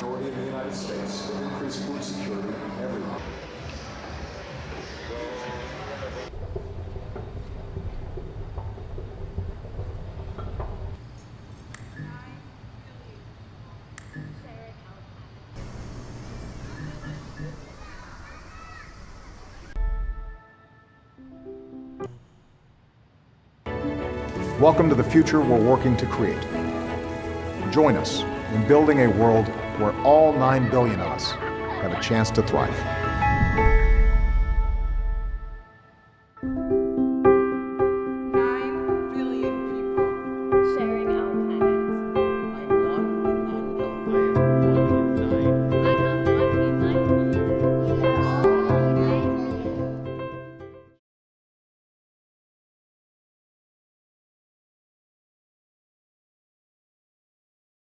majority of the United States, will increase food security everywhere. Welcome to the future we're working to create. Join us in building a world where all 9 billion of us have a chance to thrive.